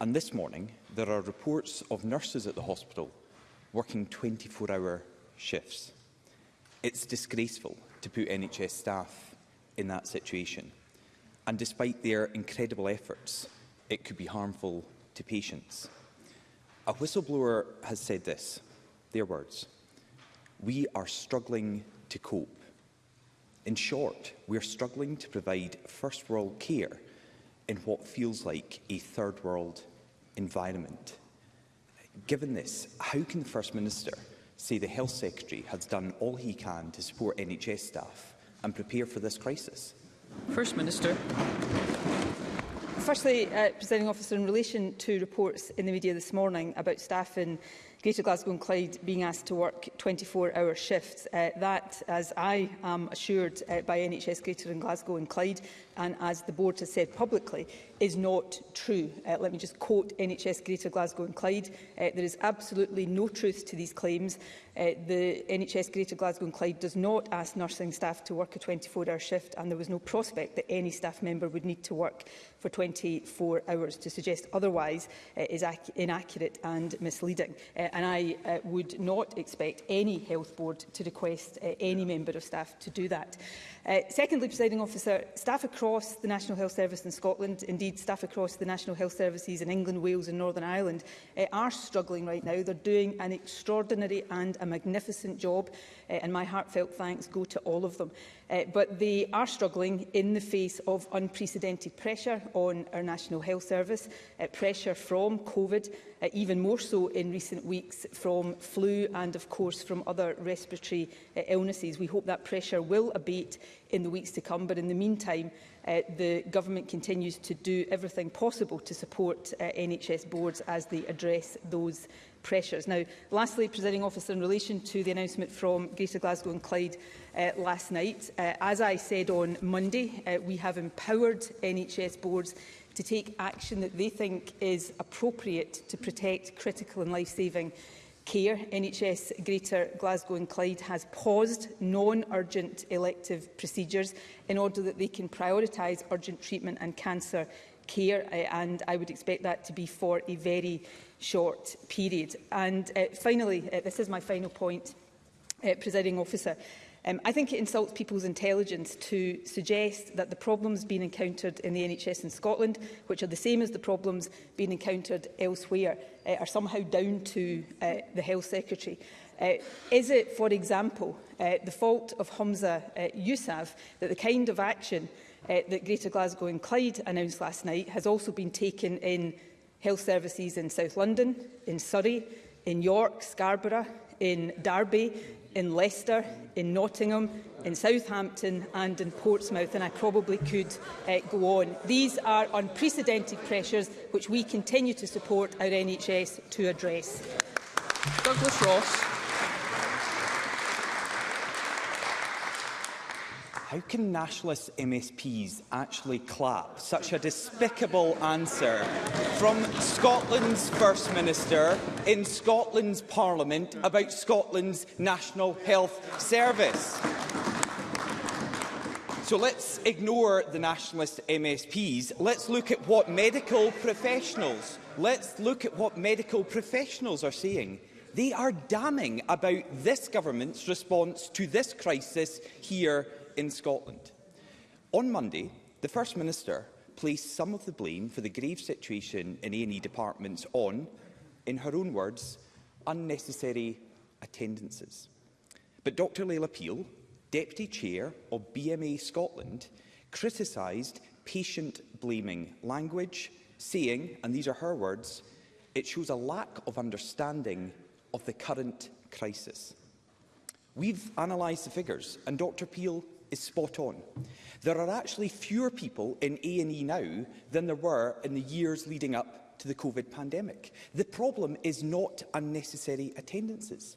And this morning, there are reports of nurses at the hospital working 24-hour shifts. It's disgraceful to put NHS staff in that situation. And despite their incredible efforts, it could be harmful to patients. A whistleblower has said this, their words, we are struggling to cope. In short, we are struggling to provide first world care in what feels like a third world environment. Given this, how can the First Minister say the Health Secretary has done all he can to support NHS staff and prepare for this crisis? First Minister. Firstly, uh, Presiding Officer, in relation to reports in the media this morning about staff in Greater Glasgow and Clyde being asked to work 24-hour shifts, uh, that, as I am assured uh, by NHS Greater and Glasgow and Clyde, and as the board has said publicly, is not true. Uh, let me just quote NHS Greater Glasgow and Clyde. Uh, there is absolutely no truth to these claims. Uh, the NHS Greater Glasgow and Clyde does not ask nursing staff to work a 24-hour shift and there was no prospect that any staff member would need to work for 24 hours. To suggest otherwise uh, is inaccurate and misleading. Uh, and I uh, would not expect any health board to request uh, any member of staff to do that. Uh, secondly, presiding officer, staff across across the National Health Service in Scotland, indeed staff across the National Health Services in England, Wales and Northern Ireland uh, are struggling right now. They're doing an extraordinary and a magnificent job uh, and my heartfelt thanks go to all of them. Uh, but they are struggling in the face of unprecedented pressure on our National Health Service, uh, pressure from COVID, uh, even more so in recent weeks from flu and, of course, from other respiratory uh, illnesses. We hope that pressure will abate in the weeks to come, but in the meantime, uh, the government continues to do everything possible to support uh, NHS boards as they address those pressures. Now, lastly, presiding officer, in relation to the announcement from Greater Glasgow and Clyde uh, last night, uh, as I said on Monday, uh, we have empowered NHS boards to take action that they think is appropriate to protect critical and life-saving care. NHS Greater Glasgow and Clyde has paused non-urgent elective procedures in order that they can prioritise urgent treatment and cancer care uh, and I would expect that to be for a very short period. And uh, finally, uh, this is my final point, uh, presiding officer. Um, I think it insults people's intelligence to suggest that the problems being encountered in the NHS in Scotland, which are the same as the problems being encountered elsewhere, uh, are somehow down to uh, the Health Secretary. Uh, is it, for example, uh, the fault of Hamza uh, Yousaf that the kind of action uh, that Greater Glasgow and Clyde announced last night has also been taken in health services in South London, in Surrey, in York, Scarborough, in Derby, in Leicester, in Nottingham, in Southampton and in Portsmouth, and I probably could uh, go on. These are unprecedented pressures which we continue to support our NHS to address. Douglas Ross. how can nationalist MSPs actually clap? Such a despicable answer from Scotland's First Minister in Scotland's Parliament about Scotland's National Health Service. So let's ignore the nationalist MSPs. Let's look at what medical professionals, let's look at what medical professionals are saying. They are damning about this government's response to this crisis here in Scotland. On Monday, the First Minister placed some of the blame for the grave situation in A&E departments on, in her own words, unnecessary attendances. But Dr Leila Peel, Deputy Chair of BMA Scotland, criticised patient-blaming language, saying, and these are her words, it shows a lack of understanding of the current crisis. We've analysed the figures, and Dr Peel is spot on. There are actually fewer people in A&E now than there were in the years leading up to the COVID pandemic. The problem is not unnecessary attendances.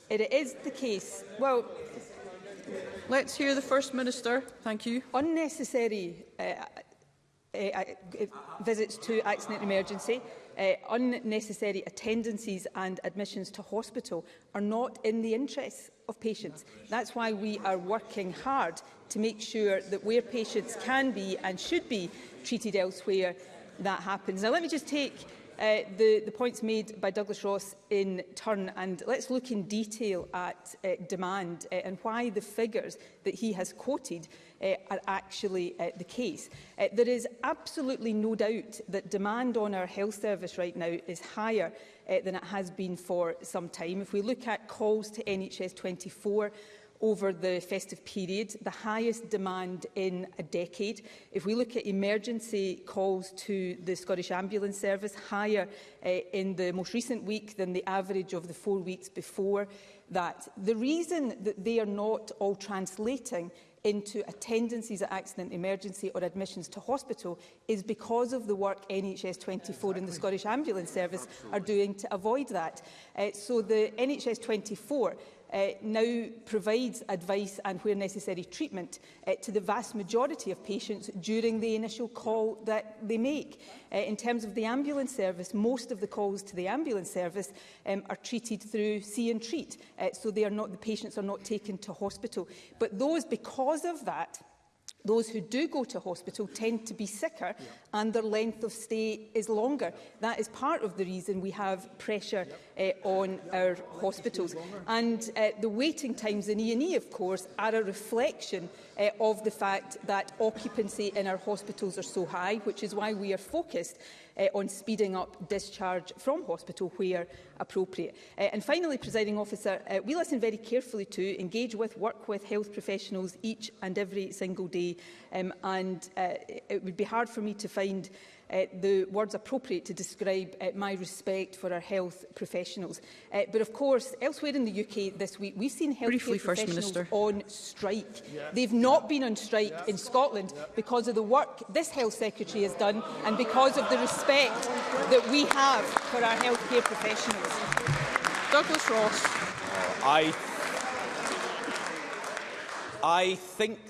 It is the case. Well, let's hear the First Minister. Thank you. Unnecessary uh, uh, uh visits to accident emergency, uh, unnecessary attendances and admissions to hospital are not in the interests of patients. That's why we are working hard to make sure that where patients can be and should be treated elsewhere, that happens. Now, let me just take uh, the, the points made by Douglas Ross in turn and let's look in detail at uh, demand uh, and why the figures that he has quoted uh, are actually uh, the case. Uh, there is absolutely no doubt that demand on our health service right now is higher uh, than it has been for some time. If we look at calls to NHS 24, over the festive period, the highest demand in a decade. If we look at emergency calls to the Scottish Ambulance Service, higher uh, in the most recent week than the average of the four weeks before that. The reason that they are not all translating into attendances at accident emergency or admissions to hospital is because of the work NHS 24 yeah, exactly. and the Scottish Ambulance Service Absolutely. are doing to avoid that. Uh, so the NHS 24 uh, now provides advice and, where necessary, treatment uh, to the vast majority of patients during the initial call that they make. Uh, in terms of the ambulance service, most of the calls to the ambulance service um, are treated through see and treat, uh, so they are not, the patients are not taken to hospital. But those, because of that, those who do go to hospital tend to be sicker yeah. and their length of stay is longer. That is part of the reason we have pressure yeah uh, on our hospitals. And uh, the waiting times in E&E, e, of course, are a reflection uh, of the fact that occupancy in our hospitals are so high, which is why we are focused uh, on speeding up discharge from hospital where appropriate. Uh, and finally, presiding officer, uh, we listen very carefully to engage with, work with health professionals each and every single day. Um, and uh, it would be hard for me to find uh, the words appropriate to describe uh, my respect for our health professionals. Uh, but of course, elsewhere in the UK this week, we've seen health Briefly, professionals on strike. Yeah. They've not been on strike yeah. in Scotland yeah. because of the work this health secretary has done and because of the respect that we have for our healthcare professionals. Douglas Ross. I I think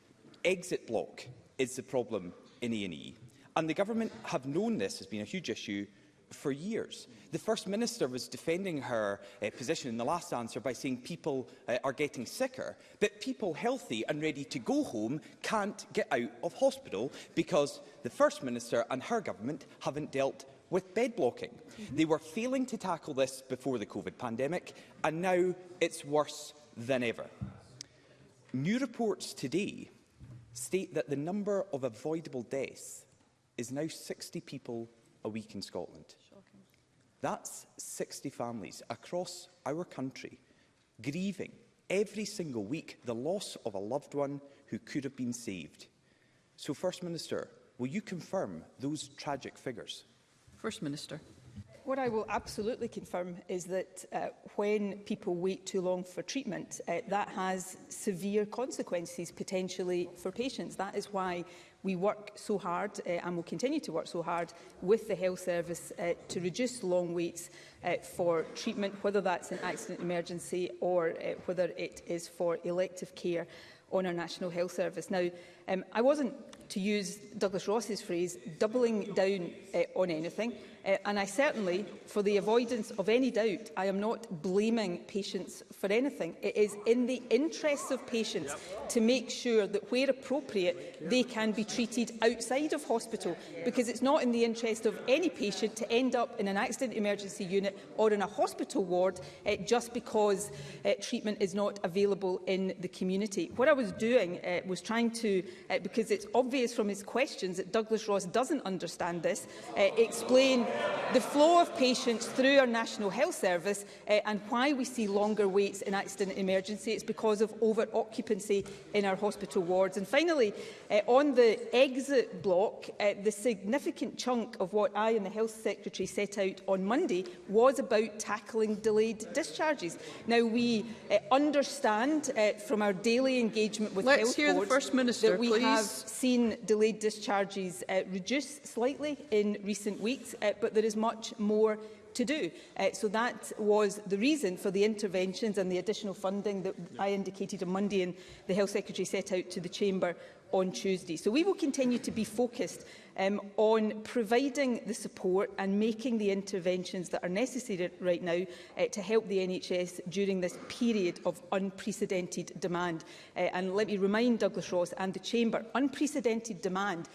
exit block is the problem in A&E. And the government have known this has been a huge issue for years. The First Minister was defending her uh, position in the last answer by saying people uh, are getting sicker, but people healthy and ready to go home can't get out of hospital because the First Minister and her government haven't dealt with bed blocking. Mm -hmm. They were failing to tackle this before the COVID pandemic, and now it's worse than ever. New reports today state that the number of avoidable deaths is now 60 people a week in Scotland. Shocking. That's 60 families across our country grieving every single week the loss of a loved one who could have been saved. So, First Minister, will you confirm those tragic figures? First Minister what I will absolutely confirm is that uh, when people wait too long for treatment, uh, that has severe consequences potentially for patients. That is why we work so hard uh, and will continue to work so hard with the health service uh, to reduce long waits uh, for treatment, whether that's an accident emergency or uh, whether it is for elective care on our National Health Service. Now, um, I wasn't to use Douglas Ross's phrase, doubling down uh, on anything. Uh, and I certainly, for the avoidance of any doubt, I am not blaming patients for anything. It is in the interests of patients to make sure that where appropriate, they can be treated outside of hospital, because it's not in the interest of any patient to end up in an accident emergency unit or in a hospital ward uh, just because uh, treatment is not available in the community. What I was doing uh, was trying to, uh, because it's obvious obvious from his questions that Douglas Ross doesn't understand this, uh, explain the flow of patients through our National Health Service uh, and why we see longer waits in accident emergency. It's because of over-occupancy in our hospital wards. And finally, uh, on the exit block, uh, the significant chunk of what I and the Health Secretary set out on Monday was about tackling delayed discharges. Now, we uh, understand uh, from our daily engagement with Let's health hear boards the First Minister, that we please. have seen delayed discharges uh, reduce slightly in recent weeks, uh, but there is much more to do. Uh, so that was the reason for the interventions and the additional funding that yeah. I indicated on Monday and the Health Secretary set out to the Chamber on Tuesday. So we will continue to be focused um, on providing the support and making the interventions that are necessary right now uh, to help the NHS during this period of unprecedented demand. Uh, and let me remind Douglas Ross and the Chamber, unprecedented demand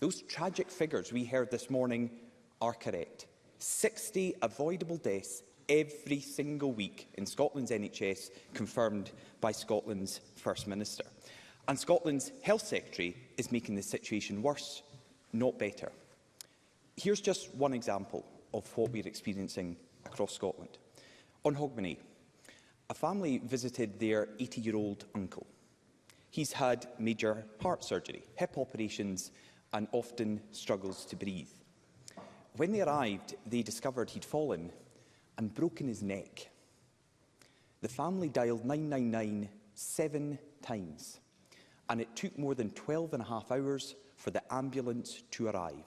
those tragic figures we heard this morning are correct. 60 avoidable deaths every single week in Scotland's NHS, confirmed by Scotland's First Minister. And Scotland's Health Secretary is making the situation worse not better. Here's just one example of what we're experiencing across Scotland. On Hogmanay, a family visited their 80-year-old uncle. He's had major heart surgery, hip operations and often struggles to breathe. When they arrived, they discovered he'd fallen and broken his neck. The family dialed 999 seven times, and it took more than 12 and a half hours for the ambulance to arrive.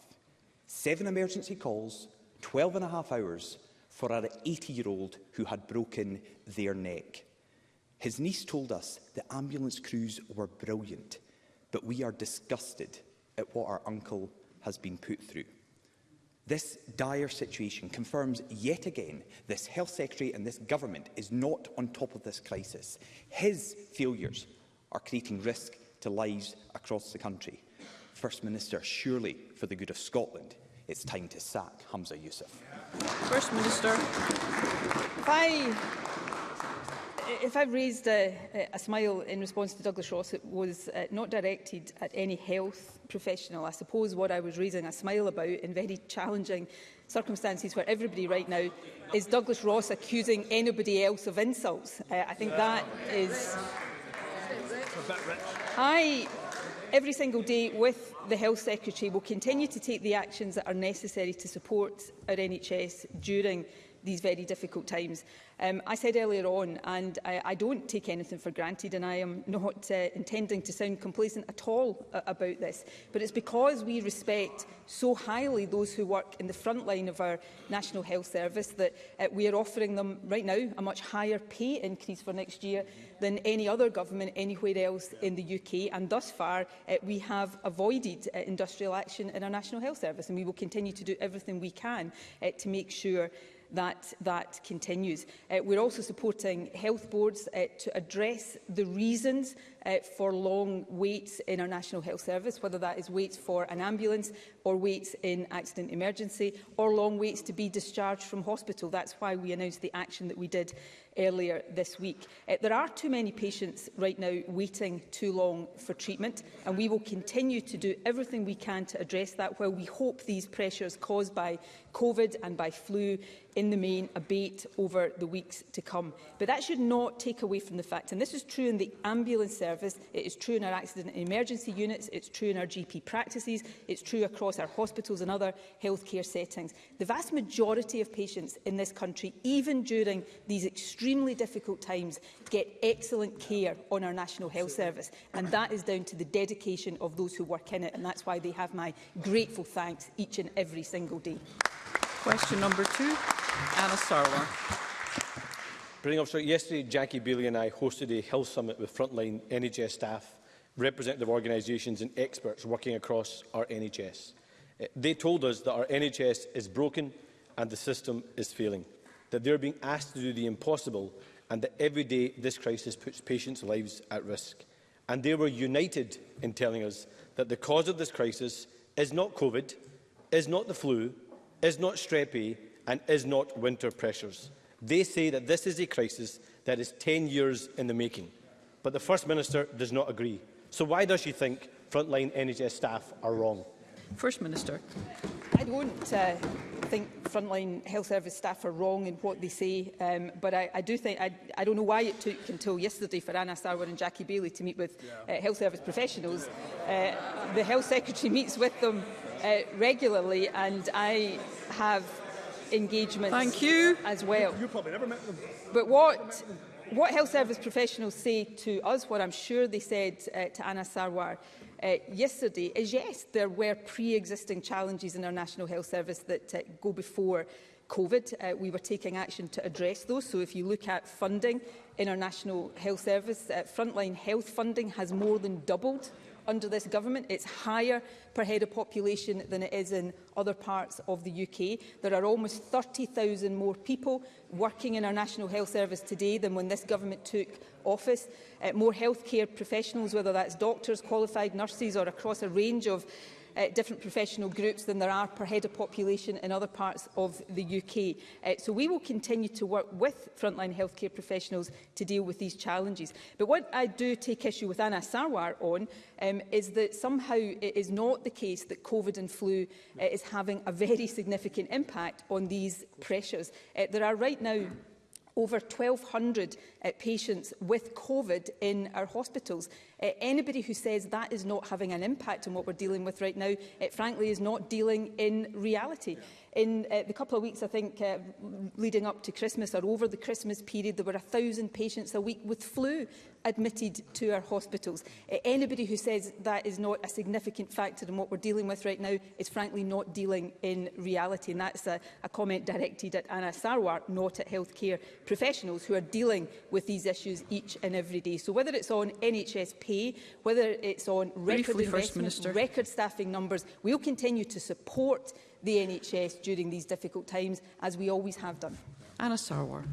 Seven emergency calls, 12 and a half hours for our 80-year-old who had broken their neck. His niece told us the ambulance crews were brilliant, but we are disgusted at what our uncle has been put through. This dire situation confirms yet again this Health Secretary and this government is not on top of this crisis. His failures are creating risk to lives across the country. First Minister, surely for the good of Scotland, it's time to sack Hamza Youssef. First Minister. If I, if I raised a, a smile in response to Douglas Ross, it was uh, not directed at any health professional. I suppose what I was raising a smile about in very challenging circumstances where everybody right now is Douglas Ross accusing anybody else of insults. Uh, I think that is... I every single day with the Health Secretary will continue to take the actions that are necessary to support our NHS during these very difficult times. Um, I said earlier on, and I, I don't take anything for granted, and I am not uh, intending to sound complacent at all uh, about this, but it's because we respect so highly those who work in the front line of our National Health Service that uh, we are offering them right now a much higher pay increase for next year than any other government anywhere else in the UK, and thus far uh, we have avoided uh, industrial action in our National Health Service, and we will continue to do everything we can uh, to make sure that that continues. Uh, we're also supporting health boards uh, to address the reasons uh, for long waits in our National Health Service, whether that is waits for an ambulance or waits in accident emergency or long waits to be discharged from hospital. That's why we announced the action that we did earlier this week. Uh, there are too many patients right now waiting too long for treatment and we will continue to do everything we can to address that while we hope these pressures caused by COVID and by flu in the main abate over the weeks to come. But that should not take away from the fact, and this is true in the ambulance service service. It is true in our accident and emergency units, it's true in our GP practices, it's true across our hospitals and other healthcare settings. The vast majority of patients in this country, even during these extremely difficult times, get excellent care on our National Health Service. And that is down to the dedication of those who work in it. And that's why they have my grateful thanks each and every single day. Question number two, Anna Sarwar. Presiding officer, yesterday Jackie Bailey and I hosted a health Summit with frontline NHS staff, representative organisations and experts working across our NHS. Eh, they told us that our NHS is broken and the system is failing, that they are being asked to do the impossible and that every day this crisis puts patients' lives at risk. And they were united in telling us that the cause of this crisis is not COVID, is not the flu, is not strep A and is not winter pressures. They say that this is a crisis that is 10 years in the making. But the First Minister does not agree. So why does she think frontline NHS staff are wrong? First Minister. I don't uh, think frontline health service staff are wrong in what they say, um, but I, I do think, I, I don't know why it took until yesterday for Anna Sarwar and Jackie Bailey to meet with yeah. uh, health service professionals. Uh, the health secretary meets with them uh, regularly and I have engagements Thank you. as well. You, you probably never met them. But what what health service professionals say to us, what I'm sure they said uh, to Anna Sarwar uh, yesterday, is yes, there were pre-existing challenges in our National Health Service that uh, go before COVID. Uh, we were taking action to address those. So if you look at funding in our National Health Service, uh, frontline health funding has more than doubled under this government. It's higher per head of population than it is in other parts of the UK. There are almost 30,000 more people working in our National Health Service today than when this government took office. Uh, more healthcare professionals, whether that's doctors, qualified nurses or across a range of uh, different professional groups than there are per head of population in other parts of the UK. Uh, so we will continue to work with frontline healthcare professionals to deal with these challenges. But what I do take issue with Anna Sarwar on um, is that somehow it is not the case that COVID and flu uh, is having a very significant impact on these pressures. Uh, there are right now over 1,200 uh, eh, patients with COVID in our hospitals. Uh, anybody who says that is not having an impact on what we're dealing with right now, it eh, frankly is not dealing in reality. Yeah in uh, the couple of weeks, I think, uh, leading up to Christmas or over the Christmas period, there were 1,000 patients a week with flu admitted to our hospitals. Uh, anybody who says that is not a significant factor in what we're dealing with right now is frankly not dealing in reality. And that's a, a comment directed at Anna Sarwar, not at healthcare professionals who are dealing with these issues each and every day. So whether it's on NHS pay, whether it's on record Briefly, investment, record staffing numbers, we'll continue to support the NHS during these difficult times, as we always have done. Anna Sarwar.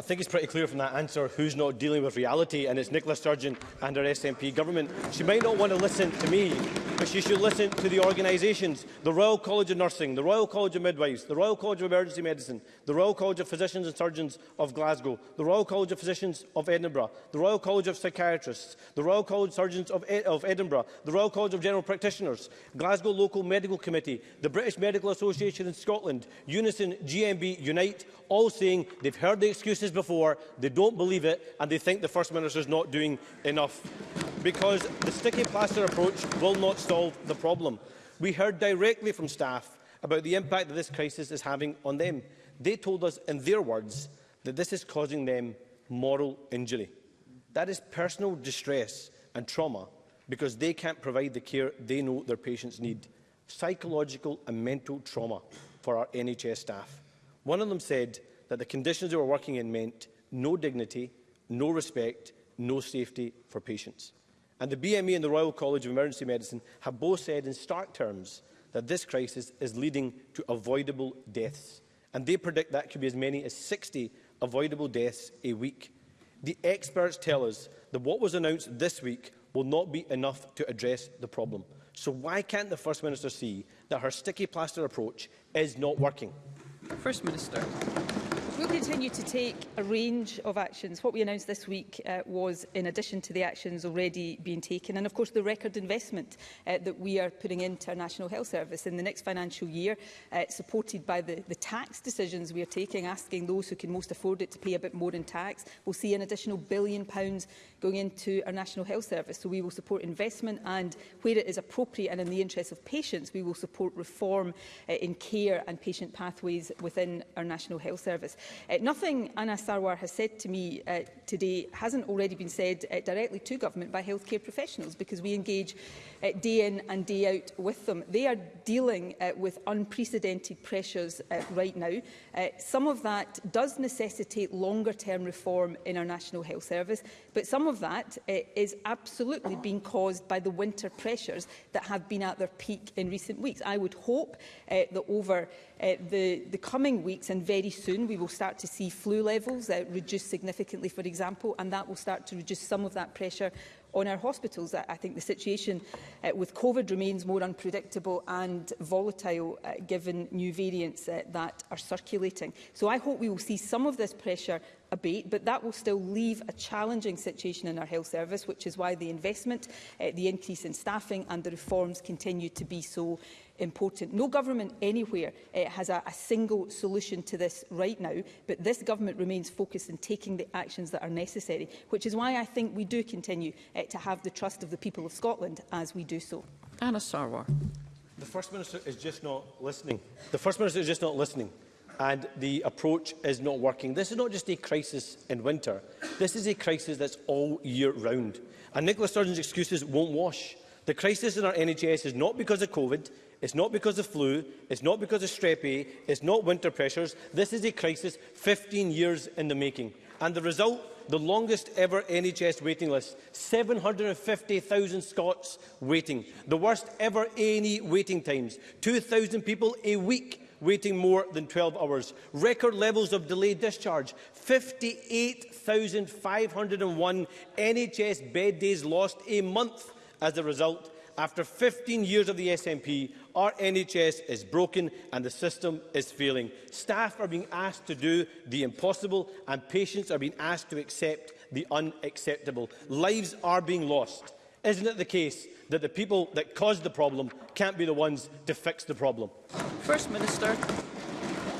I think it's pretty clear from that answer who's not dealing with reality, and it's Nicola Sturgeon and her SNP government. She might not want to listen to me, but she should listen to the organisations, the Royal College of Nursing, the Royal College of Midwives, the Royal College of Emergency Medicine, the Royal College of Physicians and Surgeons of Glasgow, the Royal College of Physicians of Edinburgh, the Royal College of Psychiatrists, the Royal College of Surgeons of, Ed of Edinburgh, the Royal College of General Practitioners, Glasgow Local Medical Committee, the British Medical Association in Scotland, Unison, GMB, Unite, all saying they've heard the excuses messages before, they don't believe it, and they think the First Minister is not doing enough. Because the sticky plaster approach will not solve the problem. We heard directly from staff about the impact that this crisis is having on them. They told us, in their words, that this is causing them moral injury. That is personal distress and trauma because they can't provide the care they know their patients need. Psychological and mental trauma for our NHS staff. One of them said, that the conditions they were working in meant no dignity, no respect, no safety for patients. And the BME and the Royal College of Emergency Medicine have both said in stark terms that this crisis is leading to avoidable deaths. And they predict that could be as many as 60 avoidable deaths a week. The experts tell us that what was announced this week will not be enough to address the problem. So why can't the First Minister see that her sticky plaster approach is not working? First Minister. We'll continue to take a range of actions. What we announced this week uh, was in addition to the actions already being taken and of course the record investment uh, that we are putting into our National Health Service in the next financial year uh, supported by the, the tax decisions we are taking asking those who can most afford it to pay a bit more in tax. We'll see an additional billion pounds going into our National Health Service so we will support investment and where it is appropriate and in the interest of patients we will support reform uh, in care and patient pathways within our National Health Service. Uh, nothing Anna Sarwar has said to me uh, today hasn't already been said uh, directly to government by healthcare professionals because we engage uh, day in and day out with them. They are dealing uh, with unprecedented pressures uh, right now. Uh, some of that does necessitate longer-term reform in our National Health Service, but some of that uh, is absolutely being caused by the winter pressures that have been at their peak in recent weeks. I would hope uh, that over uh, the, the coming weeks and very soon we will start to see flu levels uh, reduce significantly, for example, and that will start to reduce some of that pressure on our hospitals. I, I think the situation uh, with COVID remains more unpredictable and volatile uh, given new variants uh, that are circulating. So I hope we will see some of this pressure abate, but that will still leave a challenging situation in our health service, which is why the investment, uh, the increase in staffing and the reforms continue to be so important. No government anywhere uh, has a, a single solution to this right now, but this government remains focused on taking the actions that are necessary, which is why I think we do continue uh, to have the trust of the people of Scotland as we do so. Anna Sarwar. The First Minister is just not listening. The First Minister is just not listening and the approach is not working. This is not just a crisis in winter. This is a crisis that's all year round. And Nicola Sturgeon's excuses won't wash. The crisis in our NHS is not because of COVID. It's not because of flu. It's not because of strep A. E, it's not winter pressures. This is a crisis 15 years in the making. And the result? The longest ever NHS waiting list. 750,000 Scots waiting. The worst ever A&E waiting times. 2,000 people a week waiting more than 12 hours. Record levels of delayed discharge. 58,501 NHS bed days lost a month as a result. After 15 years of the SNP, our NHS is broken and the system is failing. Staff are being asked to do the impossible and patients are being asked to accept the unacceptable. Lives are being lost. Isn't it the case that the people that caused the problem can't be the ones to fix the problem? First Minister.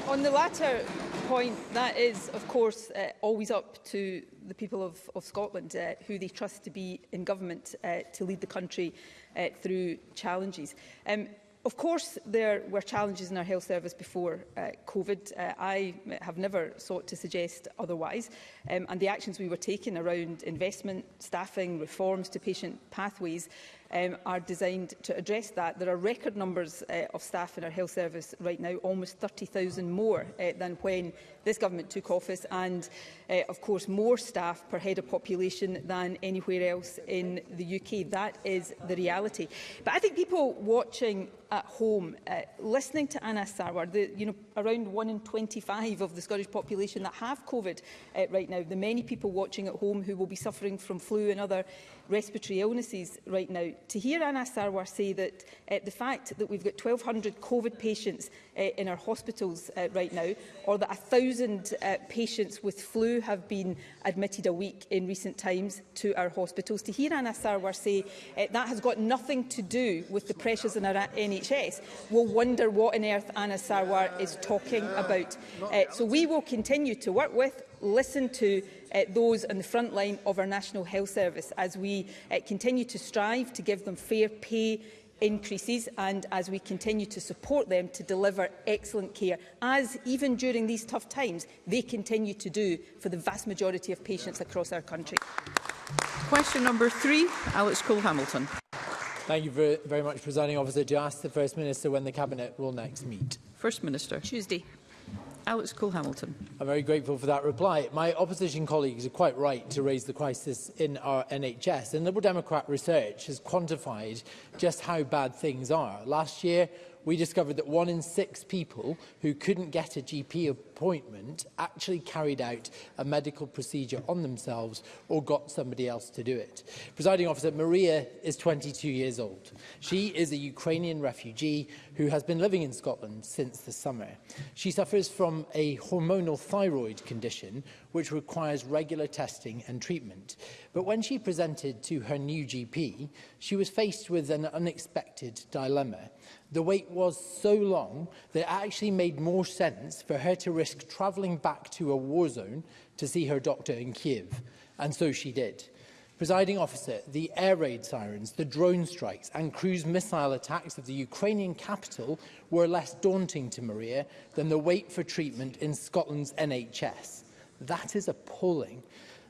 On the latter, point. That is, of course, uh, always up to the people of, of Scotland, uh, who they trust to be in government uh, to lead the country uh, through challenges. Um, Of course, there were challenges in our health service before uh, COVID. Uh, I have never sought to suggest otherwise. Um, and the actions we were taking around investment, staffing, reforms to patient pathways um, are designed to address that. There are record numbers uh, of staff in our health service right now, almost 30,000 more uh, than when this government took office and, uh, of course, more staff per head of population than anywhere else in the UK. That is the reality. But I think people watching at home. Uh, listening to Anna Sarwar, the, you know, around 1 in 25 of the Scottish population that have COVID uh, right now, the many people watching at home who will be suffering from flu and other respiratory illnesses right now, to hear Anna Sarwar say that uh, the fact that we've got 1,200 COVID patients uh, in our hospitals uh, right now, or that 1,000 uh, patients with flu have been admitted a week in recent times to our hospitals. To hear Anna Sarwar say uh, that has got nothing to do with the pressures in our NHS, we'll wonder what on earth Anna Sarwar is talking about. Uh, so we will continue to work with, listen to uh, those on the front line of our National Health Service as we uh, continue to strive to give them fair pay increases and as we continue to support them to deliver excellent care, as even during these tough times, they continue to do for the vast majority of patients across our country. Question number three, Alex Cole-Hamilton. Thank you very, much, Presiding Officer. To ask the First Minister when the Cabinet will next meet. First Minister. Tuesday. Alex Cole-Hamilton. I'm very grateful for that reply. My opposition colleagues are quite right to raise the crisis in our NHS, and Liberal Democrat research has quantified just how bad things are. Last year, we discovered that one in six people who couldn't get a GP appointment actually carried out a medical procedure on themselves or got somebody else to do it. Presiding officer, Maria is 22 years old. She is a Ukrainian refugee who has been living in Scotland since the summer. She suffers from a hormonal thyroid condition which requires regular testing and treatment. But when she presented to her new GP, she was faced with an unexpected dilemma. The wait was so long that it actually made more sense for her to risk travelling back to a war zone to see her doctor in Kiev. And so she did. Presiding officer, the air raid sirens, the drone strikes and cruise missile attacks of the Ukrainian capital were less daunting to Maria than the wait for treatment in Scotland's NHS. That is appalling.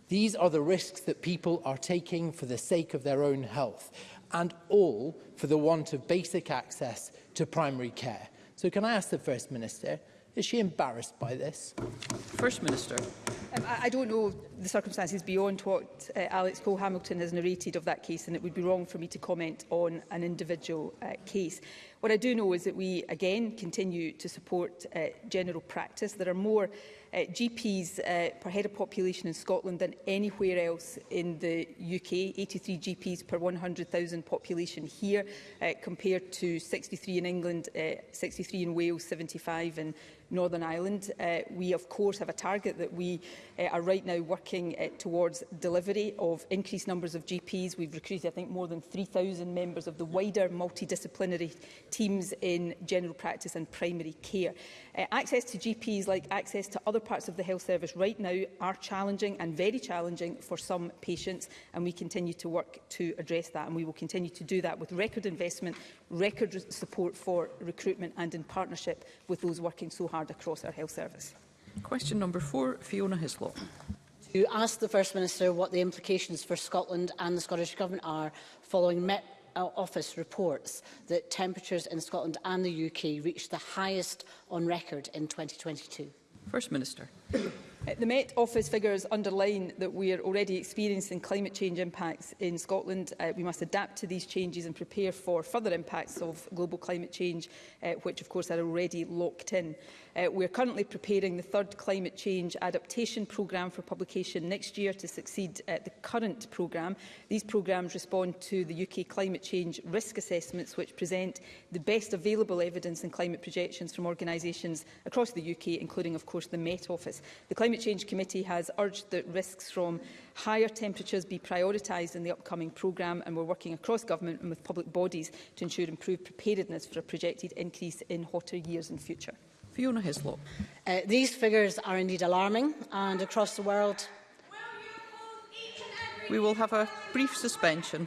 These are the risks that people are taking for the sake of their own health and all for the want of basic access to primary care. So can I ask the First Minister, Is she embarrassed by this? First Minister. Um, I, I don't know the circumstances beyond what uh, Alex Cole-Hamilton has narrated of that case and it would be wrong for me to comment on an individual uh, case. What I do know is that we again continue to support uh, general practice. There are more uh, eh, GPs uh, eh, per head of population in Scotland than anywhere else in the UK, 83 GPs per 100,000 population here, uh, compared to 63 in England, uh, 63 in Wales, 75 in Northern Ireland. Uh, we, of course, have a target that we uh, are right now working uh, towards delivery of increased numbers of GPs. We've recruited, I think, more than 3,000 members of the wider multidisciplinary teams in general practice and primary care. Uh, access to GPs, like access to other parts of the health service right now, are challenging and very challenging for some patients, and we continue to work to address that. And we will continue to do that with record investment record support for recruitment and in partnership with those working so hard across our health service. Question number four, Fiona Hislop. To ask the First Minister what the implications for Scotland and the Scottish Government are following Met uh, Office reports that temperatures in Scotland and the UK reached the highest on record in 2022. First Minister. The Met Office figures underline that we are already experiencing climate change impacts in Scotland. Uh, we must adapt to these changes and prepare for further impacts of global climate change, uh, which of course are already locked in. Uh, we are currently preparing the third climate change adaptation programme for publication next year to succeed uh, the current programme. These programmes respond to the UK climate change risk assessments which present the best available evidence and climate projections from organisations across the UK, including of course the Met Office. The Climate Change Committee has urged that risks from higher temperatures be prioritised in the upcoming programme and we're working across government and with public bodies to ensure improved preparedness for a projected increase in hotter years in future. Fiona Hislop. Uh, these figures are indeed alarming and across the world... We will have a brief suspension.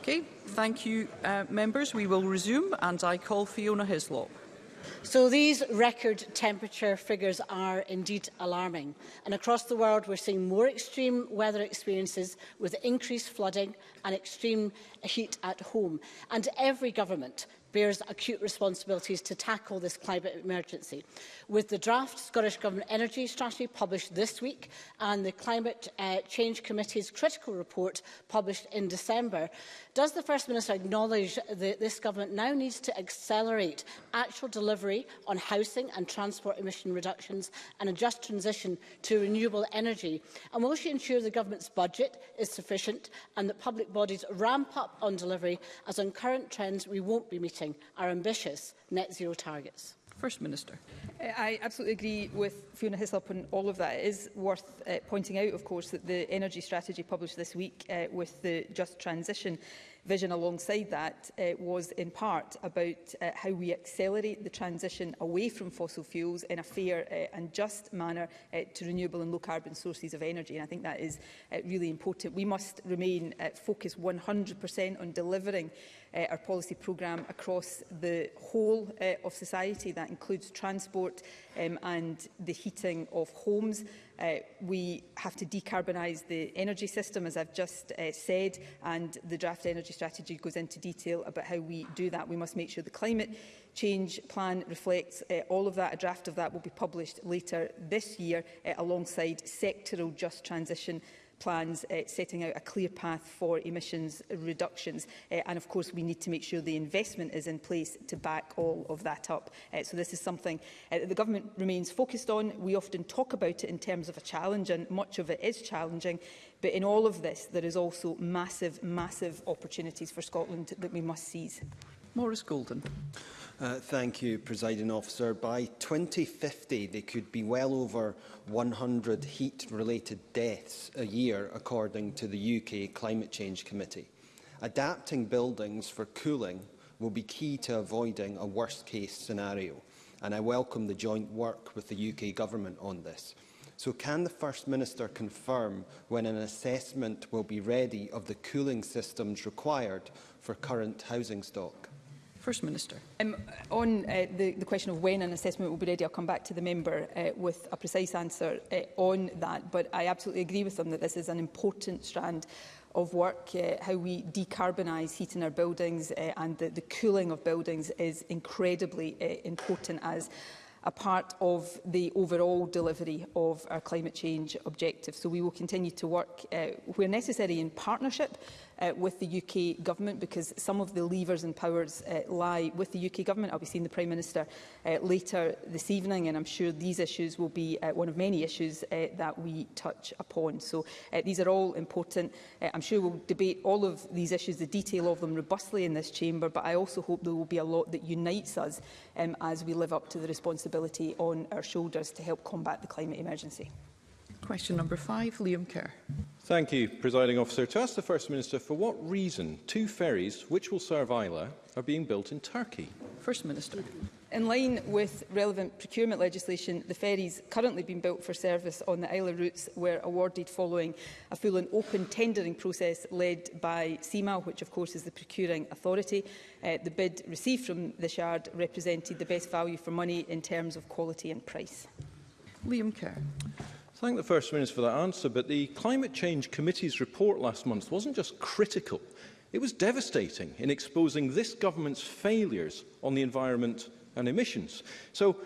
Okay, thank you, uh, members. We will resume, and I call Fiona Hislop. So these record temperature figures are indeed alarming. And across the world, we're seeing more extreme weather experiences with increased flooding and extreme heat at home. And every government bears acute responsibilities to tackle this climate emergency. With the draft Scottish Government Energy Strategy published this week and the Climate uh, Change Committee's critical report published in December, does the First Minister acknowledge that this government now needs to accelerate actual delivery on housing and transport emission reductions and a just transition to renewable energy? And will she ensure the government's budget is sufficient and that public bodies ramp up on delivery as on current trends we won't be meeting supporting our ambitious net zero targets. First Minister. Uh, I absolutely agree with Fiona Hislop on all of that. It is worth uh, pointing out, of course, that the energy strategy published this week uh, with the Just Transition vision alongside that uh, was in part about uh, how we accelerate the transition away from fossil fuels in a fair uh, and just manner uh, to renewable and low carbon sources of energy. And I think that is uh, really important. We must remain uh, focused 100% on delivering uh, our policy programme across the whole uh, of society. That includes transport um, and the heating of homes. Uh, we have to decarbonise the energy system, as I've just uh, said, and the draft energy strategy goes into detail about how we do that. We must make sure the climate change plan reflects uh, all of that. A draft of that will be published later this year uh, alongside sectoral just transition plans uh, setting out a clear path for emissions reductions. Uh, and of course, we need to make sure the investment is in place to back all of that up. Uh, so this is something uh, the government remains focused on. We often talk about it in terms of a challenge, and much of it is challenging. But in all of this, there is also massive, massive opportunities for Scotland that we must seize. Maurice Golden. Uh, thank you, Presiding Officer. By 2050, there could be well over 100 heat-related deaths a year, according to the UK Climate Change Committee. Adapting buildings for cooling will be key to avoiding a worst-case scenario, and I welcome the joint work with the UK Government on this. So can the First Minister confirm when an assessment will be ready of the cooling systems required for current housing stock? First Minister. Um, on uh, the, the question of when an assessment will be ready, I'll come back to the member uh, with a precise answer uh, on that, but I absolutely agree with them that this is an important strand of work, uh, how we decarbonise heat in our buildings uh, and the, the cooling of buildings is incredibly uh, important as a part of the overall delivery of our climate change objective. So we will continue to work uh, where necessary in partnership uh, with the UK Government because some of the levers and powers uh, lie with the UK Government. I'll be seeing the Prime Minister uh, later this evening and I'm sure these issues will be uh, one of many issues uh, that we touch upon. So uh, these are all important. Uh, I'm sure we'll debate all of these issues, the detail of them robustly in this chamber, but I also hope there will be a lot that unites us um, as we live up to the responsibility on our shoulders to help combat the climate emergency. Question number five, Liam Kerr. Thank you, Presiding Officer. To ask the First Minister for what reason two ferries, which will serve Isla, are being built in Turkey. First Minister. In line with relevant procurement legislation, the ferries currently being built for service on the Isla routes were awarded following a full and open tendering process led by CIMA, which of course is the procuring authority. Uh, the bid received from the Shard represented the best value for money in terms of quality and price. Liam Kerr thank the First Minister for that answer, but the Climate Change Committee's report last month wasn't just critical, it was devastating in exposing this government's failures on the environment and emissions. So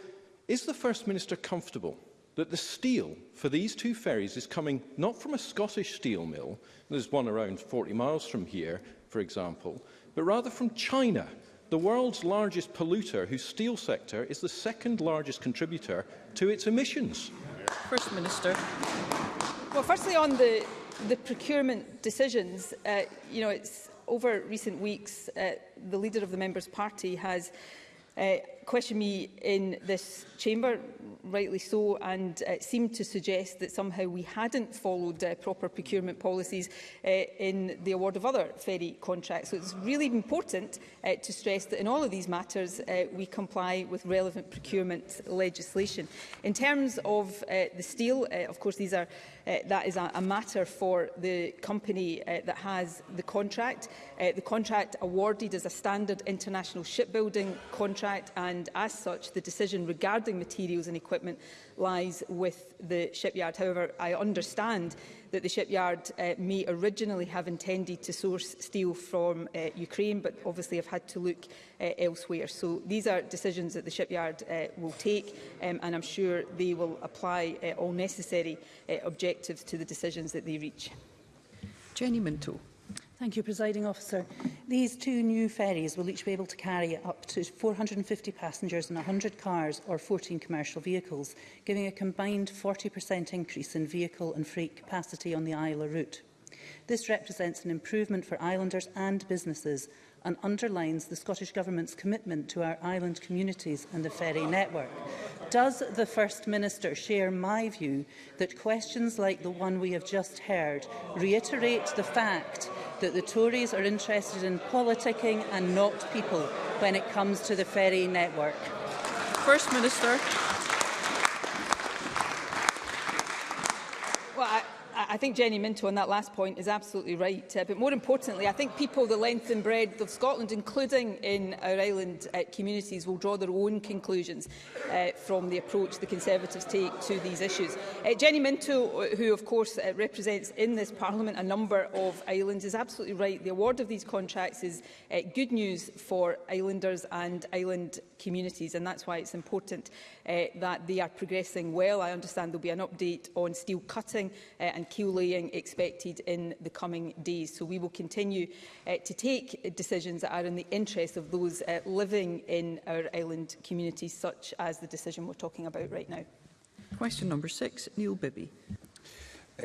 is the First Minister comfortable that the steel for these two ferries is coming not from a Scottish steel mill, there's one around 40 miles from here, for example, but rather from China, the world's largest polluter whose steel sector is the second largest contributor to its emissions. First Minister. Well, firstly, on the, the procurement decisions, uh, you know, it's over recent weeks, uh, the leader of the Members' Party has uh, question me in this chamber, rightly so, and uh, seemed to suggest that somehow we hadn't followed uh, proper procurement policies uh, in the award of other ferry contracts. So it's really important uh, to stress that in all of these matters uh, we comply with relevant procurement legislation. In terms of uh, the steel, uh, of course, these are, uh, that is a, a matter for the company uh, that has the contract. Uh, the contract awarded as a standard international shipbuilding contract and and as such the decision regarding materials and equipment lies with the shipyard. However, I understand that the shipyard uh, may originally have intended to source steel from uh, Ukraine, but obviously have had to look uh, elsewhere. So these are decisions that the shipyard uh, will take, um, and I'm sure they will apply uh, all necessary uh, objectives to the decisions that they reach. Jenny Minto. Thank you, Presiding Officer. These two new ferries will each be able to carry up to 450 passengers and 100 cars or 14 commercial vehicles, giving a combined 40% increase in vehicle and freight capacity on the Isla route. This represents an improvement for islanders and businesses and underlines the Scottish Government's commitment to our island communities and the ferry network. Does the First Minister share my view that questions like the one we have just heard reiterate the fact that the Tories are interested in politicking and not people when it comes to the ferry network? First Minister. think Jenny Minto on that last point is absolutely right. Uh, but more importantly, I think people the length and breadth of Scotland, including in our island uh, communities, will draw their own conclusions uh, from the approach the Conservatives take to these issues. Uh, Jenny Minto, uh, who of course uh, represents in this Parliament a number of islands, is absolutely right. The award of these contracts is uh, good news for islanders and island communities, and that's why it's important uh, that they are progressing well. I understand there will be an update on steel cutting uh, and keel laying expected in the coming days. So we will continue uh, to take decisions that are in the interest of those uh, living in our island communities, such as the decision we're talking about right now. Question number six, Neil Bibby.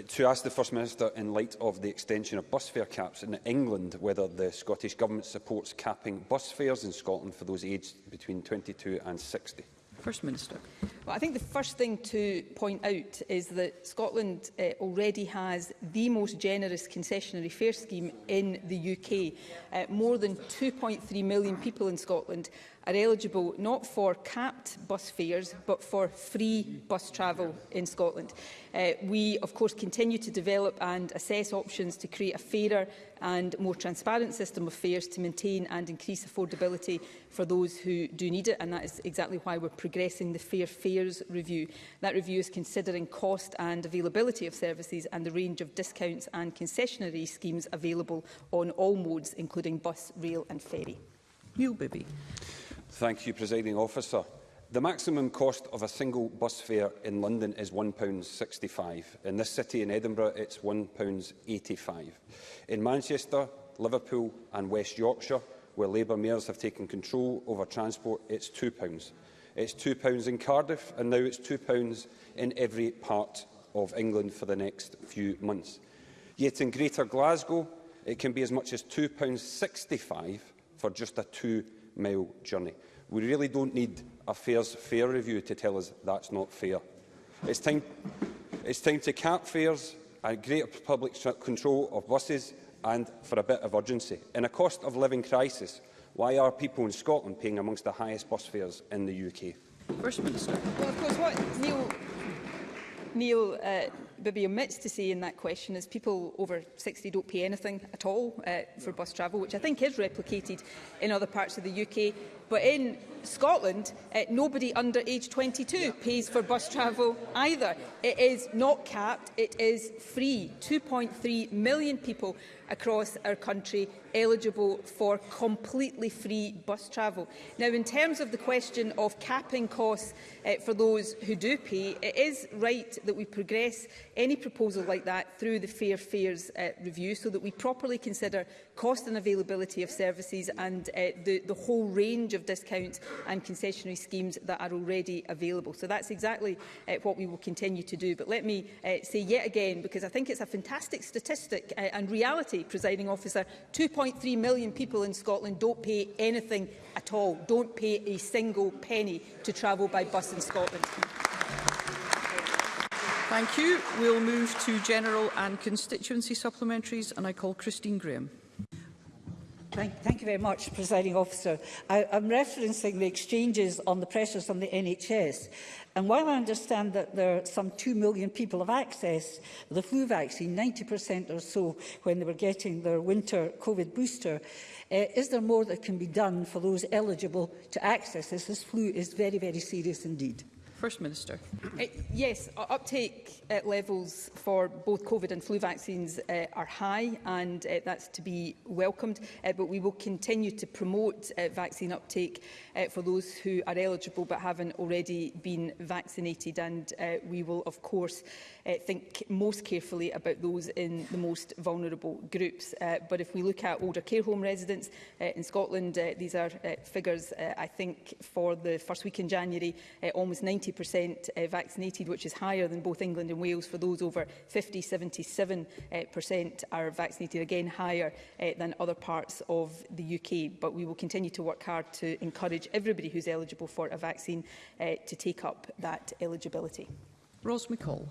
to ask the First Minister, in light of the extension of bus fare caps in England, whether the Scottish Government supports capping bus fares in Scotland for those aged between 22 and 60. First Minister. Well, I think the first thing to point out is that Scotland uh, already has the most generous concessionary fare scheme in the UK. Uh, eh, more than 2.3 million people in Scotland are eligible not for capped bus fares but for free bus travel in Scotland. Uh, we, of course, continue to develop and assess options to create a fairer and more transparent system of fares to maintain and increase affordability for those who do need it, and that is exactly why we're progressing the Fair Fares Review. That review is considering cost and availability of services and the range of discounts and concessionary schemes available on all modes, including bus, rail and ferry. Neil Bibby. Thank you, Presiding Officer. The maximum cost of a single bus fare in London is £1.65. In this city, in Edinburgh, it's £1.85. In Manchester, Liverpool and West Yorkshire, where Labour mayors have taken control over transport, it's £2. It's £2 in Cardiff, and now it's £2 in every part of England for the next few months. Yet in Greater Glasgow, it can be as much as £2.65 for just a two-mile journey. We really don't need fair's Fair Review to tell us that's not fair. It's time, it's time to cap fares and greater public control of buses and for a bit of urgency. In a cost of living crisis, why are people in Scotland paying amongst the highest bus fares in the UK? First Minister. Well, of course, what Neil, Neil uh, Bibby omits to say in that question is people over 60 don't pay anything at all uh, for bus travel, which I think is replicated in other parts of the UK. But in Scotland, uh, nobody under age 22 yeah. pays for bus travel either. It is not capped, it is free. 2.3 million people across our country eligible for completely free bus travel. Now, in terms of the question of capping costs uh, for those who do pay, it is right that we progress any proposal like that through the Fair Fares uh, Review so that we properly consider cost and availability of services and uh, the, the whole range of discounts and concessionary schemes that are already available. So that's exactly uh, what we will continue to do. But let me uh, say yet again, because I think it's a fantastic statistic uh, and reality, presiding officer, 2.3 million people in Scotland don't pay anything at all, don't pay a single penny to travel by bus in Scotland. Thank you. We'll move to general and constituency supplementaries and I call Christine Graham. Thank, thank you very much, Presiding Officer. I, I'm referencing the exchanges on the pressures on the NHS. And while I understand that there are some 2 million people have access to the flu vaccine, 90% or so when they were getting their winter COVID booster, uh, is there more that can be done for those eligible to access this? This flu is very, very serious indeed. First Minister. Uh, yes, uptake uh, levels for both COVID and flu vaccines uh, are high and uh, that's to be welcomed, uh, but we will continue to promote uh, vaccine uptake uh, for those who are eligible but haven't already been vaccinated and uh, we will of course uh, think most carefully about those in the most vulnerable groups. Uh, but if we look at older care home residents uh, in Scotland, uh, these are uh, figures uh, I think for the first week in January, uh, almost 90 90% uh, vaccinated, which is higher than both England and Wales. For those over 50, 77% uh, are vaccinated, again higher uh, than other parts of the UK. But we will continue to work hard to encourage everybody who's eligible for a vaccine uh, to take up that eligibility. Ros McCall.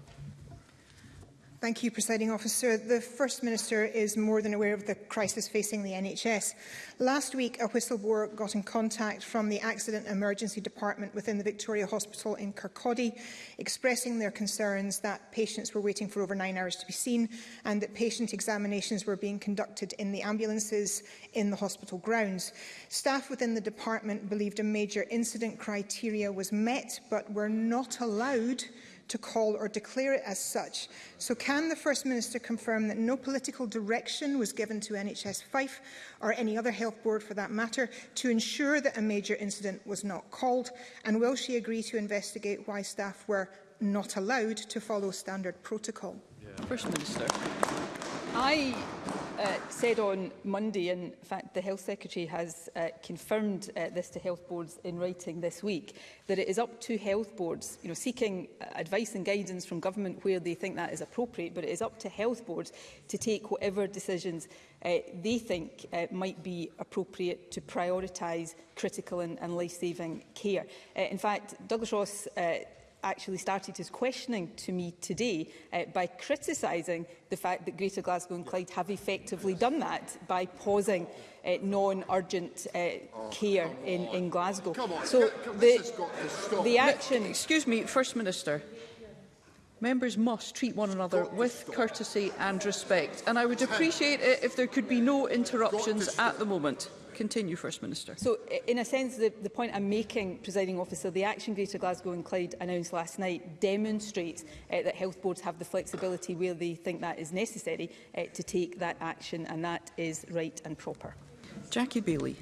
Thank you, Presiding Officer. The First Minister is more than aware of the crisis facing the NHS. Last week, a whistleblower got in contact from the Accident Emergency Department within the Victoria Hospital in Kirkcaldy, expressing their concerns that patients were waiting for over nine hours to be seen and that patient examinations were being conducted in the ambulances in the hospital grounds. Staff within the department believed a major incident criteria was met, but were not allowed to call or declare it as such. So can the First Minister confirm that no political direction was given to NHS Fife or any other health board for that matter to ensure that a major incident was not called? And will she agree to investigate why staff were not allowed to follow standard protocol? Yeah. First Minister. I uh, said on Monday, in fact the Health Secretary has uh, confirmed uh, this to health boards in writing this week, that it is up to health boards, you know, seeking uh, advice and guidance from government where they think that is appropriate, but it is up to health boards to take whatever decisions uh, they think uh, might be appropriate to prioritise critical and, and life-saving care. Uh, in fact, Douglas Ross uh, actually started his questioning to me today uh, by criticising the fact that Greater Glasgow and Clyde have effectively done that by pausing uh, non-urgent uh, oh, care in, in Glasgow. So the, the action... Excuse me, First Minister. Members must treat one another with courtesy and respect, and I would appreciate it if there could be no interruptions at the moment. Continue, First Minister. So, in a sense, the, the point I'm making, presiding officer, the action Greater Glasgow and Clyde announced last night demonstrates uh, that health boards have the flexibility where they think that is necessary uh, to take that action, and that is right and proper. Jackie Bailey.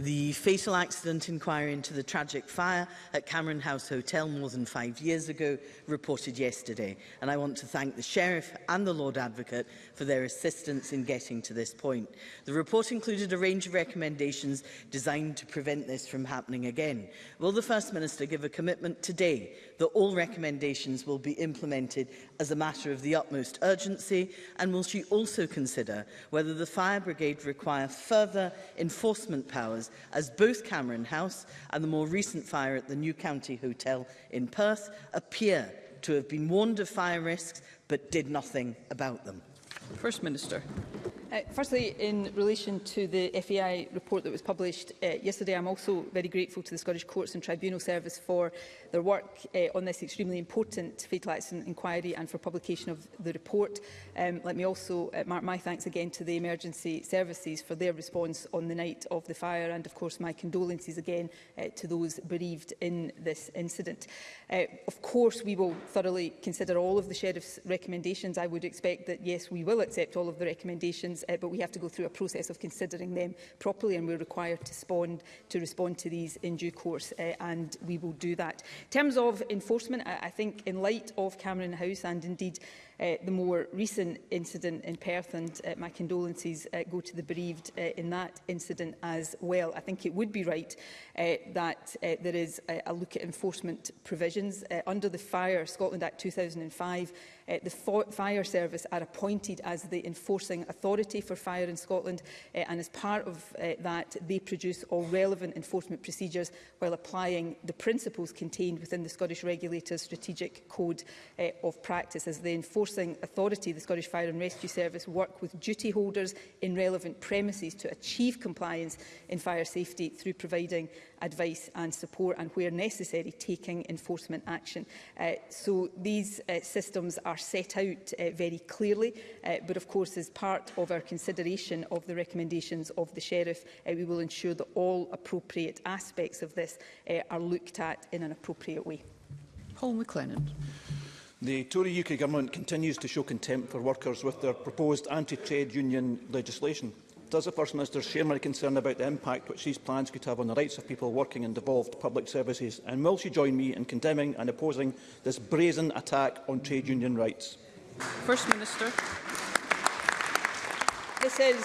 The fatal accident inquiry into the tragic fire at Cameron House Hotel more than five years ago reported yesterday, and I want to thank the Sheriff and the Lord Advocate for their assistance in getting to this point. The report included a range of recommendations designed to prevent this from happening again. Will the First Minister give a commitment today that all recommendations will be implemented as a matter of the utmost urgency? And will she also consider whether the fire brigade require further enforcement powers as both Cameron House and the more recent fire at the New County Hotel in Perth appear to have been warned of fire risks but did nothing about them? First Minister. Uh, firstly, in relation to the FAI report that was published uh, yesterday, I'm also very grateful to the Scottish Courts and Tribunal Service for their work uh, on this extremely important fatal accident inquiry and for publication of the report. Um, let me also uh, mark my thanks again to the emergency services for their response on the night of the fire and, of course, my condolences again uh, to those bereaved in this incident. Uh, of course, we will thoroughly consider all of the Sheriff's recommendations. I would expect that, yes, we will accept all of the recommendations issues, uh, but we have to go through a process of considering them properly, and we're required to respond to, respond to these in due course, uh, and we will do that. In terms of enforcement, I, I think in light of Cameron House and indeed uh, the more recent incident in Perth, and uh, my condolences uh, go to the bereaved uh, in that incident as well. I think it would be right uh, that uh, there is a, a look at enforcement provisions. Uh, under the Fire Scotland Act 2005, Uh, the fire service are appointed as the enforcing authority for fire in Scotland uh, and as part of uh, that they produce all relevant enforcement procedures while applying the principles contained within the Scottish Regulator's strategic code uh, of practice. As the enforcing authority, the Scottish Fire and Rescue Service work with duty holders in relevant premises to achieve compliance in fire safety through providing advice and support and, where necessary, taking enforcement action. Uh, so these uh, systems are set out uh, very clearly, uh, but of course as part of our consideration of the recommendations of the Sheriff, uh, we will ensure that all appropriate aspects of this uh, are looked at in an appropriate way. Paul McLennan. The Tory UK Government continues to show contempt for workers with their proposed anti-trade union legislation. Does the First Minister share my concern about the impact which these plans could have on the rights of people working in devolved public services? And will she join me in condemning and opposing this brazen attack on trade union rights? First Minister. This is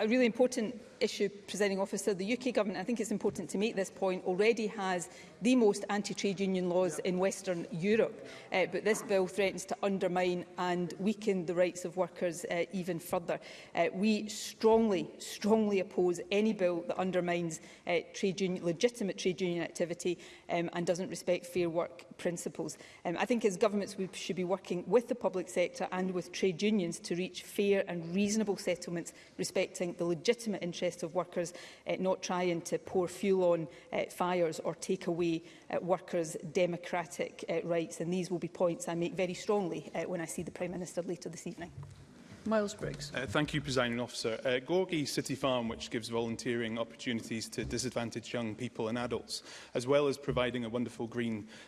a really important issue, presenting officer, the UK government, I think it's important to make this point, already has the most anti-trade union laws in Western Europe. Uh, but this bill threatens to undermine and weaken the rights of workers uh, even further. Uh, we strongly, strongly oppose any bill that undermines uh, trade union, legitimate trade union activity um, and doesn't respect fair work principles. Um, I think as governments we should be working with the public sector and with trade unions to reach fair and reasonable settlements respecting the legitimate interests interest of workers, uh, not trying to pour fuel on uh, fires or take away uh, workers' democratic uh, rights. And these will be points I make very strongly uh, when I see the Prime Minister later this evening. Miles Briggs. Uh, thank you, Presiding Officer. Uh, Gorgie City Farm, which gives volunteering opportunities to disadvantaged young people and adults, as well as providing a wonderful green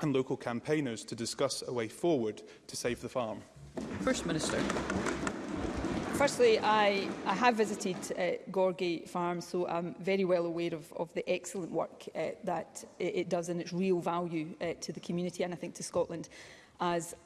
and local campaigners to discuss a way forward to save the farm? First Minister. Firstly, I, I have visited uh, Gorgie Farm, so I'm very well aware of, of the excellent work uh, that it, it does and its real value uh, to the community and I think to Scotland as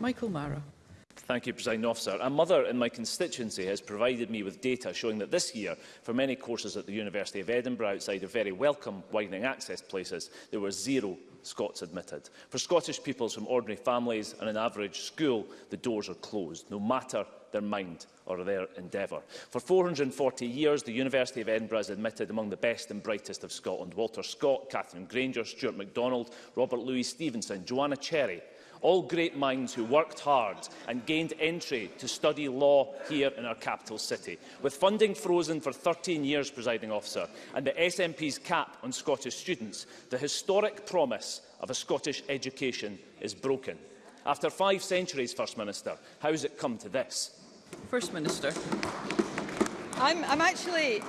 Michael Mara. Thank you, President Officer. A mother in my constituency has provided me with data showing that this year, for many courses at the University of Edinburgh outside of very welcome widening access places, there were zero Scots admitted. For Scottish pupils from ordinary families and an average school, the doors are closed, no matter their mind or their endeavour. For 440 years, the University of Edinburgh has admitted among the best and brightest of Scotland. Walter Scott, Catherine Granger, Stuart MacDonald, Robert Louis Stevenson, Joanna Cherry, all great minds who worked hard and gained entry to study law here in our capital city. With funding frozen for 13 years, presiding officer, and the SNP's cap on Scottish students, the historic promise of a Scottish education is broken. After five centuries, First Minister, how has it come to this? First Minister. I'm, I'm actually,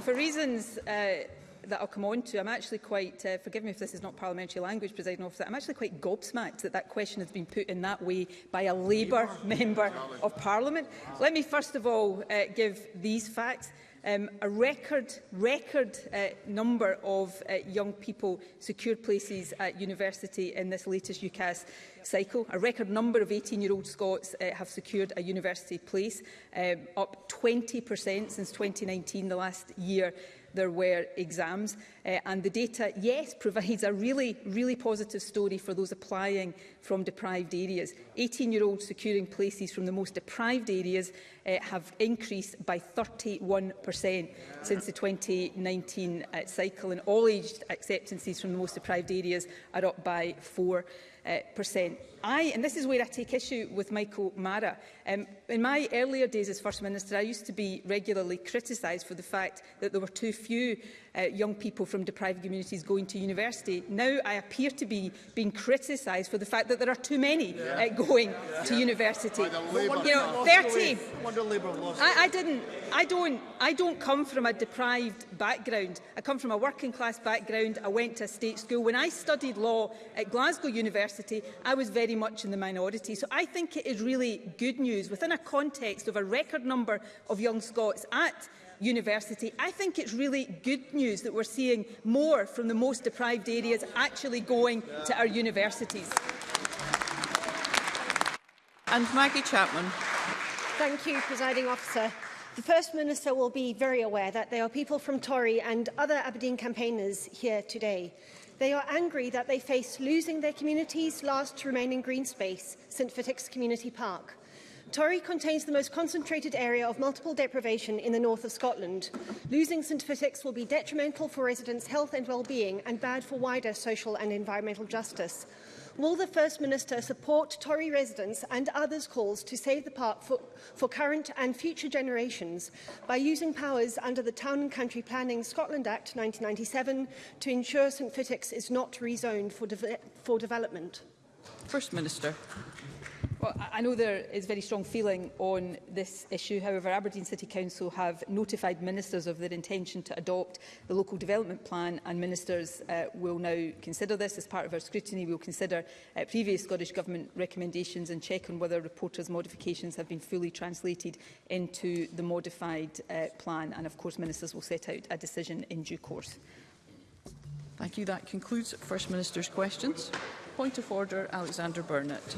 for reasons uh, that I'll come on to, I'm actually quite, uh, forgive me if this is not parliamentary language, presiding officer, I'm actually quite gobsmacked that that question has been put in that way by a Labour member of Parliament. Let me first of all uh, give these facts. Um, a record, record uh, number of uh, young people secured places at university in this latest UCAS cycle. A record number of 18-year-old Scots uh, have secured a university place, um, up 20% since 2019, the last year there were exams. Uh, and the data, yes, provides a really, really positive story for those applying from deprived areas. 18-year-olds securing places from the most deprived areas uh, have increased by 31% since the 2019 uh, eh, cycle, and all-aged acceptances from the most deprived areas are up by 4% uh, percent. I, and this is where I take issue with Michael Mara. Um, in my earlier days as First Minister, I used to be regularly criticised for the fact that there were too few uh, young people from deprived communities going to university. Now I appear to be being criticised for the fact that there are too many yeah. uh, going yeah. to yeah. university. you know, 30. I, I didn't. I don't. I don't come from a deprived background. I come from a working class background. I went to a state school. When I studied law at Glasgow University, I was very much in the minority. So I think it is really good news within a context of a record number of young Scots at university. I think it's really good news that we're seeing more from the most deprived areas actually going to our universities. And Maggie Chapman. Thank you, Presiding Officer. The First Minister will be very aware that there are people from Tory and other Aberdeen campaigners here today. They are angry that they face losing their communities last remaining green space, St Fittick's Community Park. Torrey contains the most concentrated area of multiple deprivation in the north of Scotland. Losing St Fitix will be detrimental for residents' health and well-being and bad for wider social and environmental justice. Will the First Minister support Tory residents and others' calls to save the park for, for current and future generations by using powers under the Town and Country Planning Scotland Act 1997 to ensure St Fitix is not rezoned for, de for development? First Minister. I know there is very strong feeling on this issue. However, Aberdeen City Council have notified ministers of their intention to adopt the local development plan and ministers uh, will now consider this. As part of our scrutiny, we will consider uh, previous Scottish Government recommendations and check on whether reporters' modifications have been fully translated into the modified uh, plan. And of course, ministers will set out a decision in due course. Thank you. That concludes First Minister's questions. Point of order, Alexander Burnett.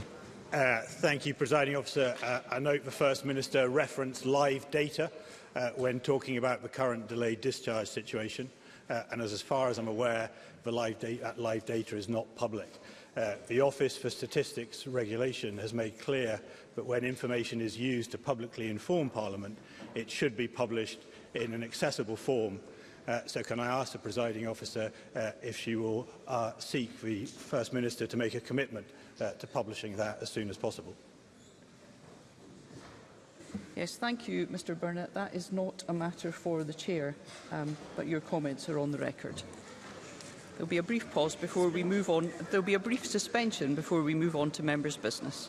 Uh, thank you, Presiding Officer. Uh, I note the First Minister referenced live data uh, when talking about the current delayed discharge situation. Uh, and as, as far as I'm aware, the live da that uh, live data is not public. Uh, the Office for Statistics Regulation has made clear that when information is used to publicly inform Parliament, it should be published in an accessible form Uh, so can I ask the presiding officer uh, if she will uh, seek the First Minister to make a commitment uh, to publishing that as soon as possible. Yes, thank you, Mr Burnett. That is not a matter for the Chair, um, but your comments are on the record. There'll be a brief pause before we move on. There'll be a brief suspension before we move on to members' business.